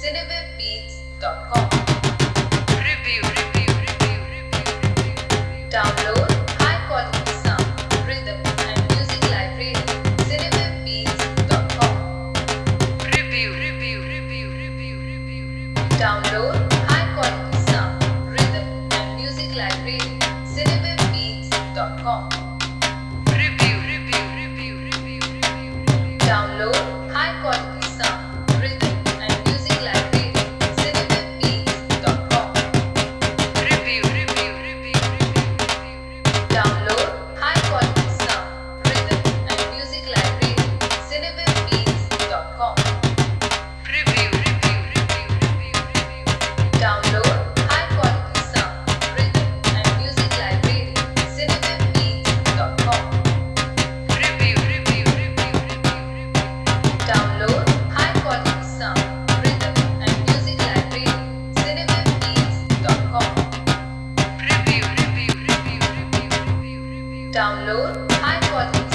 cinewebbeats.com. Review, review, review, review, Download high quality sound, rhythm, and music library. cinewebbeats.com. Review, review, review, review, review, Download high quality sound, rhythm, and music library. download I'm quality